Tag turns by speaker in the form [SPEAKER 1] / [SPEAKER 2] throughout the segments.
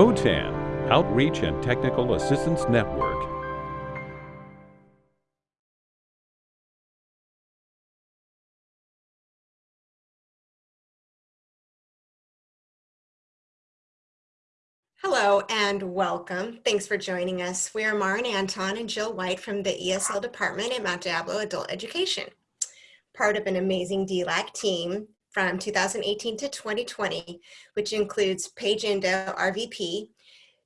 [SPEAKER 1] OTAN, Outreach and Technical Assistance Network.
[SPEAKER 2] Hello and welcome. Thanks for joining us. We are Maren Anton and Jill White from the ESL department at Mount Diablo Adult Education. Part of an amazing DLAC team from 2018 to 2020, which includes Paige Indo, our VP,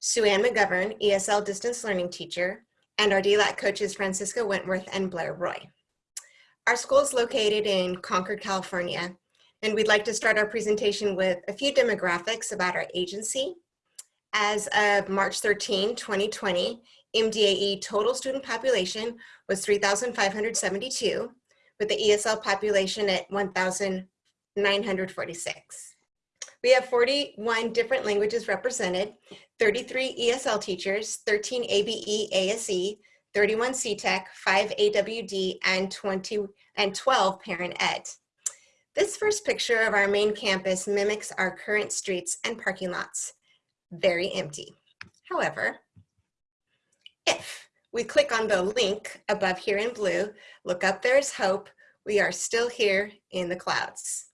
[SPEAKER 2] Sue Ann McGovern, ESL distance learning teacher, and our DLAC coaches Francisco Wentworth and Blair Roy. Our school is located in Concord, California, and we'd like to start our presentation with a few demographics about our agency. As of March 13, 2020, MDAE total student population was 3,572, with the ESL population at 1,000 946. We have 41 different languages represented, 33 ESL teachers, 13 ABE ASE, 31 CTEC, 5 AWD, and 20 and 12 parent ed. This first picture of our main campus mimics our current streets and parking lots. Very empty. However, if we click on the link above here in blue, look up, there's hope, we are still here in the clouds.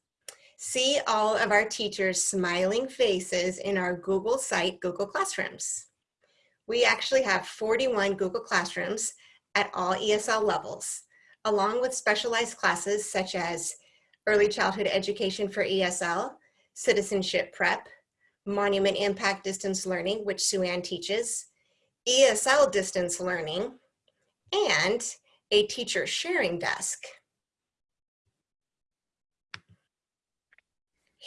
[SPEAKER 2] See all of our teachers' smiling faces in our Google site, Google Classrooms. We actually have 41 Google Classrooms at all ESL levels, along with specialized classes such as Early Childhood Education for ESL, Citizenship Prep, Monument Impact Distance Learning, which Sue Ann teaches, ESL Distance Learning, and a teacher sharing desk.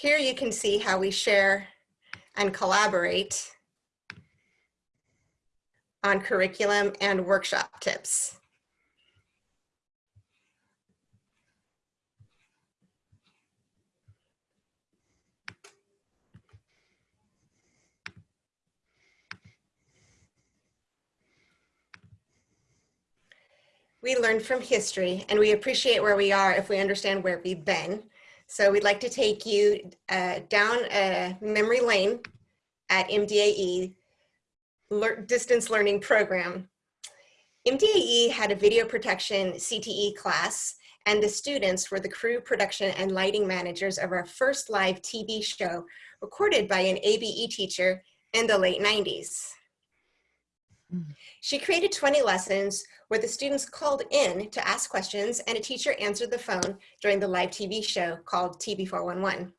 [SPEAKER 2] Here you can see how we share and collaborate on curriculum and workshop tips. We learn from history and we appreciate where we are if we understand where we've been. So we'd like to take you uh, down a memory lane at MDAE distance learning program. MDAE had a video protection CTE class and the students were the crew production and lighting managers of our first live TV show recorded by an ABE teacher in the late 90s. She created 20 lessons where the students called in to ask questions and a teacher answered the phone during the live TV show called TV411.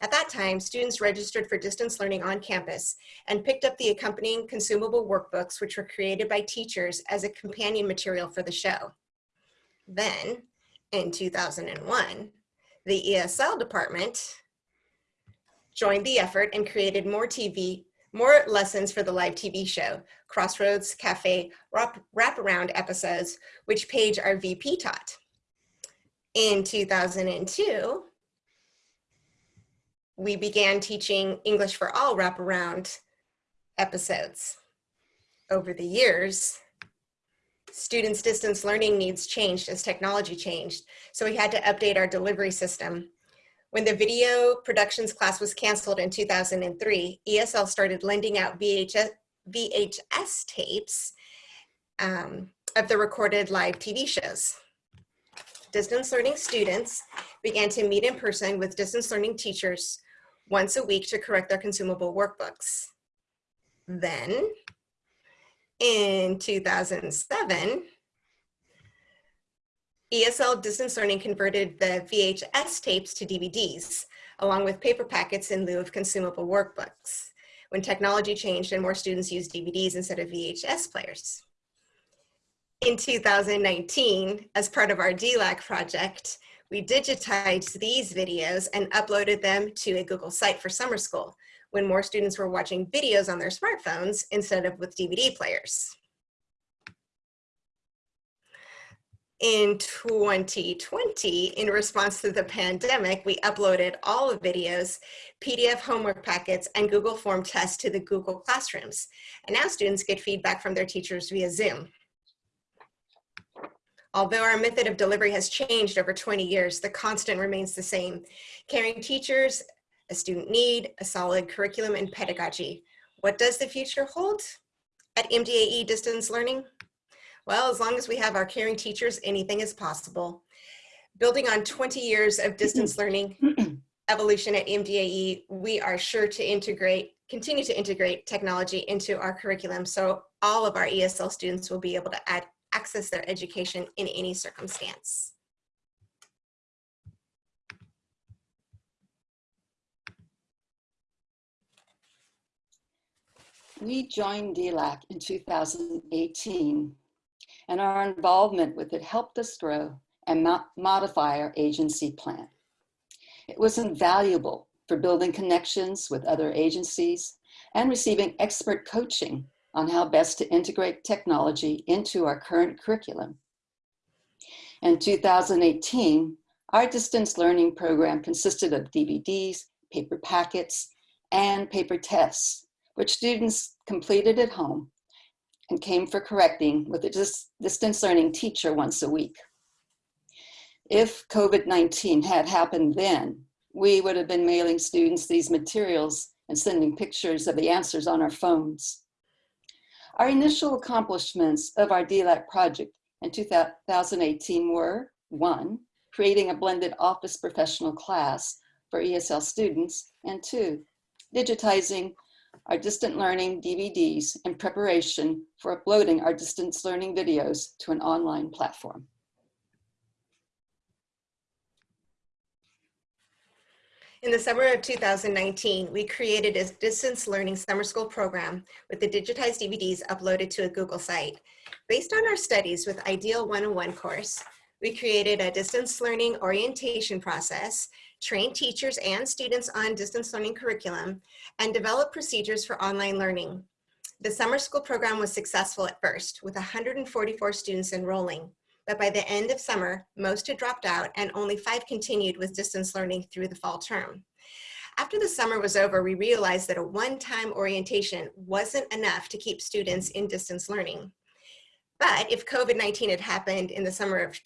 [SPEAKER 2] At that time, students registered for distance learning on campus and picked up the accompanying consumable workbooks which were created by teachers as a companion material for the show. Then, in 2001, the ESL department joined the effort and created more TV more lessons for the live TV show, Crossroads Cafe wrap, wraparound episodes, which Paige, our VP, taught. In 2002, we began teaching English for All wraparound episodes. Over the years, students' distance learning needs changed as technology changed, so we had to update our delivery system when the video productions class was canceled in 2003, ESL started lending out VHS, VHS tapes um, of the recorded live TV shows. Distance learning students began to meet in person with distance learning teachers once a week to correct their consumable workbooks. Then, in 2007, ESL Distance Learning converted the VHS tapes to DVDs, along with paper packets in lieu of consumable workbooks, when technology changed and more students used DVDs instead of VHS players. In 2019, as part of our DLAC project, we digitized these videos and uploaded them to a Google site for summer school, when more students were watching videos on their smartphones instead of with DVD players. In 2020, in response to the pandemic, we uploaded all the videos, PDF homework packets, and Google Form tests to the Google Classrooms. And now students get feedback from their teachers via Zoom. Although our method of delivery has changed over 20 years, the constant remains the same. Caring teachers, a student need, a solid curriculum and pedagogy, What does the future hold at MDAE distance learning? Well, as long as we have our caring teachers, anything is possible. Building on 20 years of distance learning evolution at MDAE, we are sure to integrate, continue to integrate technology into our curriculum so all of our ESL students will be able to add, access their education in any circumstance.
[SPEAKER 3] We joined DLAC in 2018 and our involvement with it helped us grow and mo modify our agency plan. It was invaluable for building connections with other agencies and receiving expert coaching on how best to integrate technology into our current curriculum. In 2018, our distance learning program consisted of DVDs, paper packets, and paper tests, which students completed at home and came for correcting with a dis distance learning teacher once a week. If COVID-19 had happened then, we would have been mailing students these materials and sending pictures of the answers on our phones. Our initial accomplishments of our DLAC project in 2018 were, one, creating a blended office professional class for ESL students, and two, digitizing our distant learning DVDs in preparation for uploading our distance learning videos to an online platform.
[SPEAKER 2] In the summer of 2019, we created a distance learning summer school program with the digitized DVDs uploaded to a Google site. Based on our studies with IDEAL 101 course, we created a distance learning orientation process, trained teachers and students on distance learning curriculum, and developed procedures for online learning. The summer school program was successful at first, with 144 students enrolling. But by the end of summer, most had dropped out and only five continued with distance learning through the fall term. After the summer was over, we realized that a one-time orientation wasn't enough to keep students in distance learning. But if COVID-19 had happened in the summer of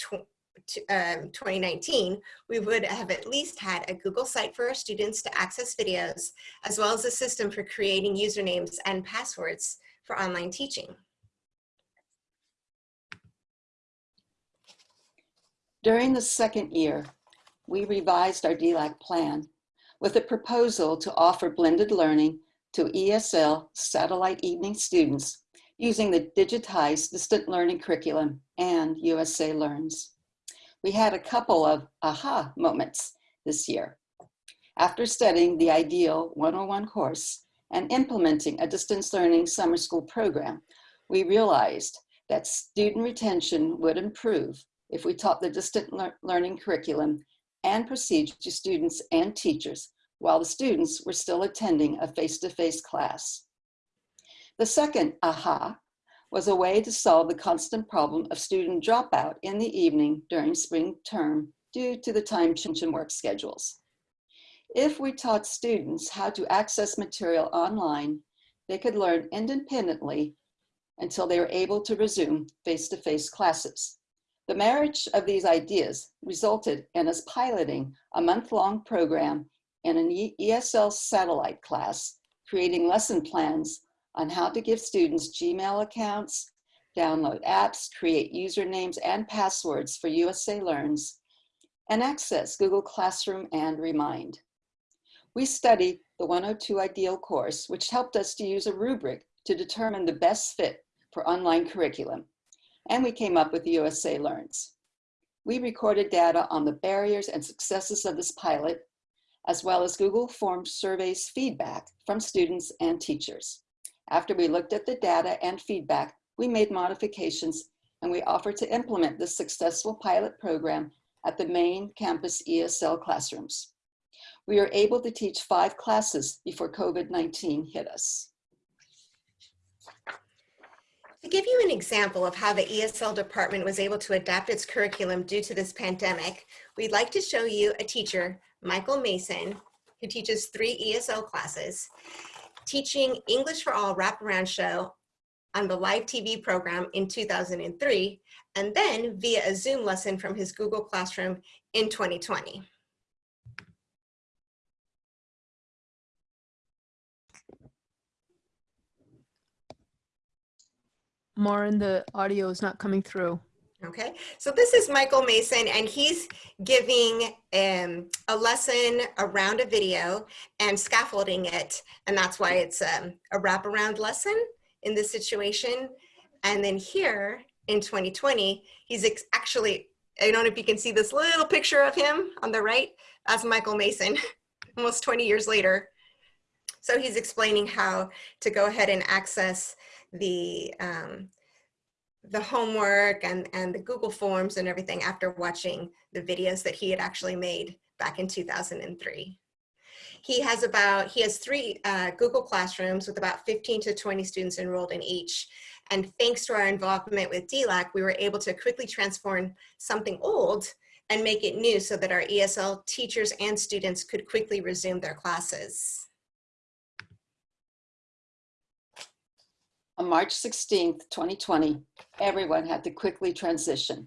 [SPEAKER 2] um, 2019, we would have at least had a Google site for our students to access videos, as well as a system for creating usernames and passwords for online teaching.
[SPEAKER 3] During the second year, we revised our DLAC plan with a proposal to offer blended learning to ESL satellite evening students using the digitized distant learning curriculum and USA Learns. We had a couple of aha moments this year. After studying the IDEAL 101 course and implementing a distance learning summer school program, we realized that student retention would improve if we taught the distant le learning curriculum and procedure to students and teachers while the students were still attending a face-to-face -face class. The second aha was a way to solve the constant problem of student dropout in the evening during spring term due to the time change in work schedules. If we taught students how to access material online, they could learn independently until they were able to resume face-to-face -face classes. The marriage of these ideas resulted in us piloting a month-long program in an ESL satellite class, creating lesson plans on how to give students Gmail accounts, download apps, create usernames and passwords for USA Learns, and access Google Classroom and Remind. We studied the 102 IDEAL course, which helped us to use a rubric to determine the best fit for online curriculum and we came up with USA Learns. We recorded data on the barriers and successes of this pilot, as well as Google Forms surveys feedback from students and teachers. After we looked at the data and feedback, we made modifications and we offered to implement this successful pilot program at the main campus ESL classrooms. We were able to teach five classes before COVID-19 hit us.
[SPEAKER 2] To give you an example of how the ESL department was able to adapt its curriculum due to this pandemic, we'd like to show you a teacher, Michael Mason, who teaches three ESL classes, teaching English for All wraparound show on the live TV program in 2003, and then via a Zoom lesson from his Google Classroom in 2020.
[SPEAKER 4] Maureen, the audio is not coming through.
[SPEAKER 2] Okay, so this is Michael Mason, and he's giving um, a lesson around a video and scaffolding it, and that's why it's um, a wraparound lesson in this situation. And then here in 2020, he's actually, I don't know if you can see this little picture of him on the right, that's Michael Mason, almost 20 years later. So he's explaining how to go ahead and access the um, the homework and, and the Google Forms and everything after watching the videos that he had actually made back in 2003. He has about, he has three uh, Google Classrooms with about 15 to 20 students enrolled in each. And thanks to our involvement with DLAC, we were able to quickly transform something old and make it new so that our ESL teachers and students could quickly resume their classes.
[SPEAKER 3] On March 16, 2020, everyone had to quickly transition.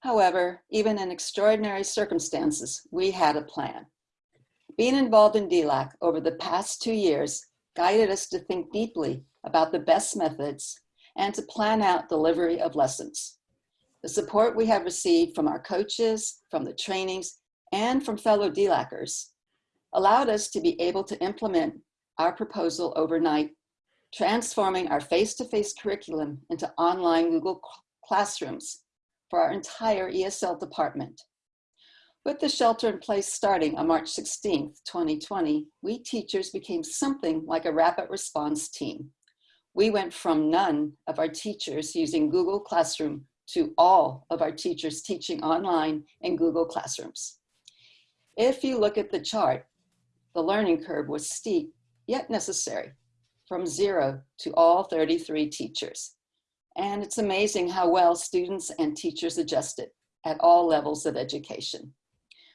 [SPEAKER 3] However, even in extraordinary circumstances, we had a plan. Being involved in DLAC over the past two years guided us to think deeply about the best methods and to plan out delivery of lessons. The support we have received from our coaches, from the trainings, and from fellow DLACers allowed us to be able to implement our proposal overnight transforming our face-to-face -face curriculum into online Google Classrooms for our entire ESL department. With the shelter in place starting on March 16th, 2020, we teachers became something like a rapid response team. We went from none of our teachers using Google Classroom to all of our teachers teaching online in Google Classrooms. If you look at the chart, the learning curve was steep, yet necessary from zero to all 33 teachers. And it's amazing how well students and teachers adjusted at all levels of education.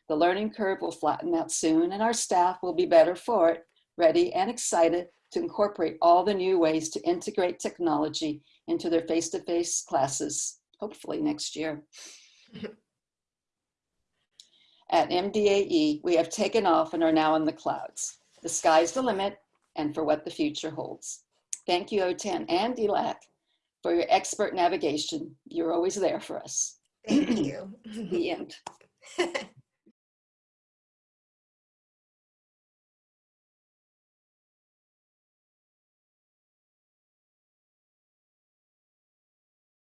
[SPEAKER 3] The learning curve will flatten out soon and our staff will be better for it, ready and excited to incorporate all the new ways to integrate technology into their face-to-face -face classes, hopefully next year. At MDAE, we have taken off and are now in the clouds. The sky's the limit and for what the future holds. Thank you, OTAN and DLAC, for your expert navigation. You're always there for us.
[SPEAKER 2] Thank you.
[SPEAKER 3] the end.